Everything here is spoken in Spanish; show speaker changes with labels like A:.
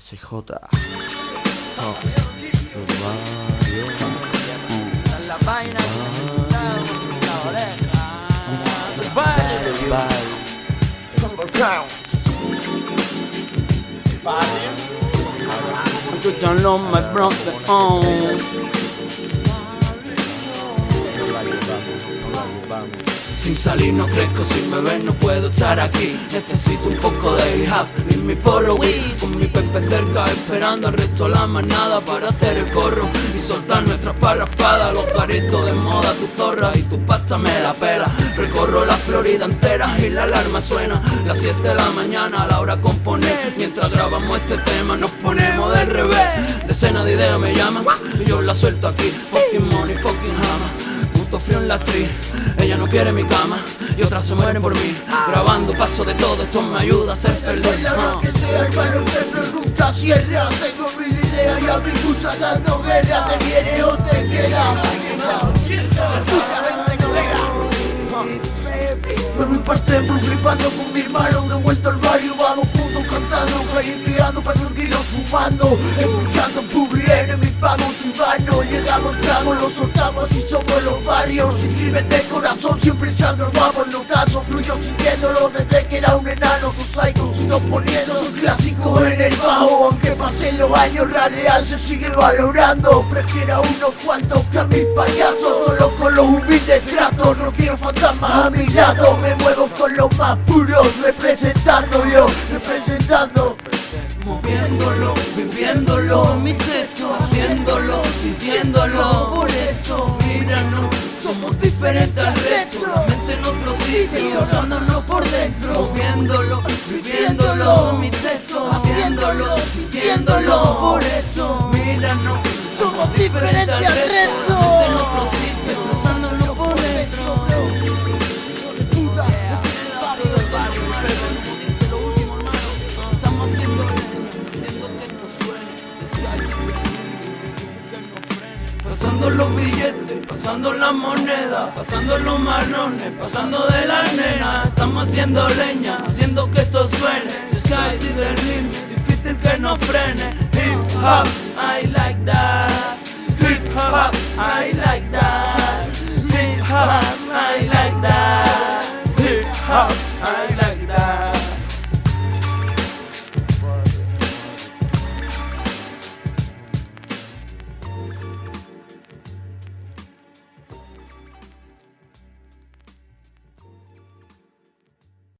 A: SJ.
B: Vaina que la my brother. Oh. Sin salir no crezco, sin beber no puedo estar aquí. Necesito un poco de hop en mi porro weed Con mi pepe cerca esperando al resto la manada Para hacer el corro y soltar nuestras parrafadas Los paritos de moda, tu zorra y tu pasta me la pela. Recorro la Florida entera y la alarma suena. Las 7 de la mañana a la hora de componer. Mientras grabamos este tema nos ponemos del revés. Decenas de ideas me llaman y yo la suelto aquí. Fucking money, fucking frío en la actriz, ella no quiere mi cama y otras se mueren por mí. Grabando paso de todo, esto me ayuda a ser
A: feliz. Es la hora que sea, hermano, nunca cierra Tengo mil ideas y a mi pulsa dando guerra. Te viene o te queda. Fue mi parte muy flipando con mi hermano. De vuelta al barrio, vamos juntos cantando. Callejeando, tranquilos fumando Escuchando Publi en mi Llegamos, entramos, lo soltamos y somos los barrios. Inscribes de corazón, siempre echando el guapo No caso, fluyo sintiéndolo desde que era un enano Con psycho sigo poniendo un clásico en el bajo Aunque pasen los años, la real se sigue valorando. Prefiero a unos cuantos que a mis payasos Solo con los humildes tratos. No quiero fantasmas a mi lado Me muevo con los más puros Representando yo, representando. Moviéndolo, viviéndolo, mi somos diferentes al resto. Mente
B: en otro
A: sitio, por dentro.
B: Moviéndolo,
A: viviéndolo, mi techo, haciéndolo, sintiéndolo. Por hecho,
B: míranos,
A: somos diferentes al resto. En otro sitio, por dentro. Esto.
B: Pasando los billetes, pasando la moneda, pasando los manones, pasando de la nena. Estamos haciendo leña, haciendo que esto suene. Sky to the limit, difícil que nos frene. Hip hop, I like that. Hip hop, I like that. Hip hop, I like that. Hip hop, I like that.